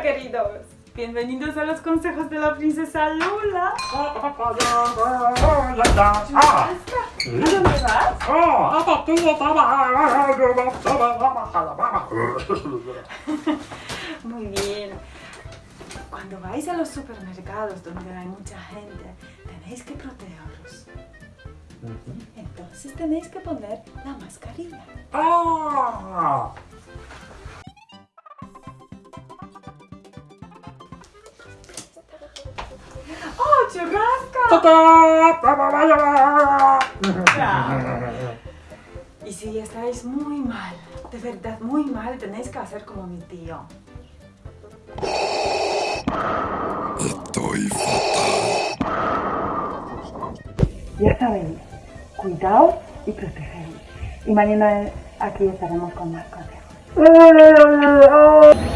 Hola queridos, bienvenidos a los consejos de la princesa Lula. Ah, ¿A dónde vas? Muy bien. Cuando vais a los supermercados donde hay mucha gente, tenéis que protegeros. Entonces tenéis que poner la mascarilla. ¡Oh, churrasco! Y si estáis muy mal, de verdad muy mal, tenéis que hacer como mi tío. Estoy fatal. Ya sabéis, cuidaos y protegeros. Y mañana aquí estaremos con más consejos.